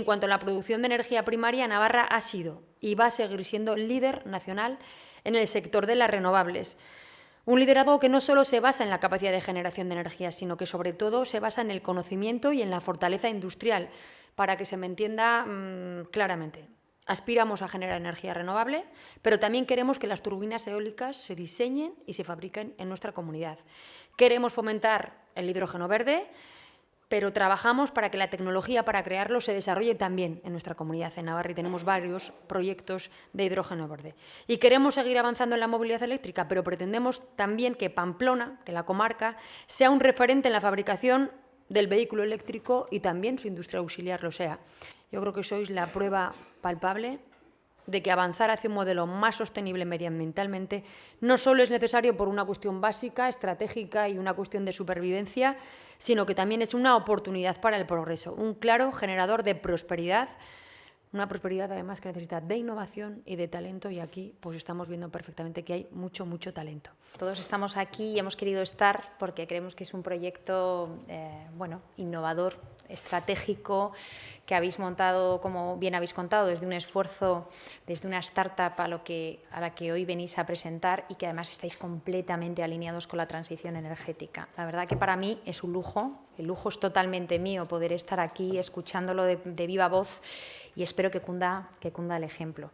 En cuanto a la producción de energía primaria, Navarra ha sido y va a seguir siendo líder nacional en el sector de las renovables. Un liderazgo que no solo se basa en la capacidad de generación de energía, sino que sobre todo se basa en el conocimiento y en la fortaleza industrial, para que se me entienda mmm, claramente. Aspiramos a generar energía renovable, pero también queremos que las turbinas eólicas se diseñen y se fabriquen en nuestra comunidad. Queremos fomentar el hidrógeno verde, pero trabajamos para que la tecnología para crearlo se desarrolle también en nuestra comunidad en Navarra y tenemos varios proyectos de hidrógeno verde. Y queremos seguir avanzando en la movilidad eléctrica, pero pretendemos también que Pamplona, que la comarca, sea un referente en la fabricación del vehículo eléctrico y también su industria auxiliar lo sea. Yo creo que sois la prueba palpable de que avanzar hacia un modelo más sostenible medioambientalmente no solo es necesario por una cuestión básica, estratégica y una cuestión de supervivencia, sino que también es una oportunidad para el progreso, un claro generador de prosperidad, una prosperidad además que necesita de innovación y de talento y aquí pues estamos viendo perfectamente que hay mucho, mucho talento. Todos estamos aquí y hemos querido estar porque creemos que es un proyecto eh, bueno, innovador, estratégico que habéis montado, como bien habéis contado, desde un esfuerzo, desde una startup a, lo que, a la que hoy venís a presentar y que además estáis completamente alineados con la transición energética. La verdad que para mí es un lujo, el lujo es totalmente mío poder estar aquí escuchándolo de, viva voz y espero que cunda, que cunda el ejemplo.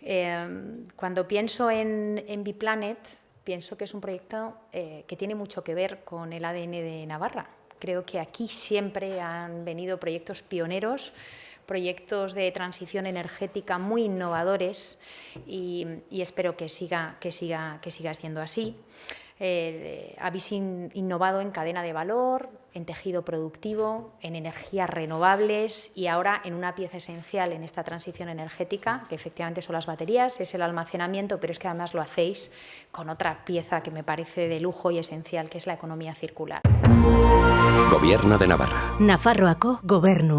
Eh, cuando pienso en, en Biplanet, pienso que es un proyecto eh, que tiene mucho que ver con el ADN de Navarra, Creo que aquí siempre han venido proyectos pioneros, proyectos de transición energética muy innovadores y, espero que siga, que, siga, que siga siendo así. Eh, habéis in, innovado en cadena de valor, en tejido productivo, en energías renovables y ahora en una pieza esencial en esta transición energética, que efectivamente son las baterías, es el almacenamiento, pero es que además lo hacéis con otra pieza que me parece de lujo y esencial, que es la economía circular. Gobierno de Navarra. Nafarroako gobernua.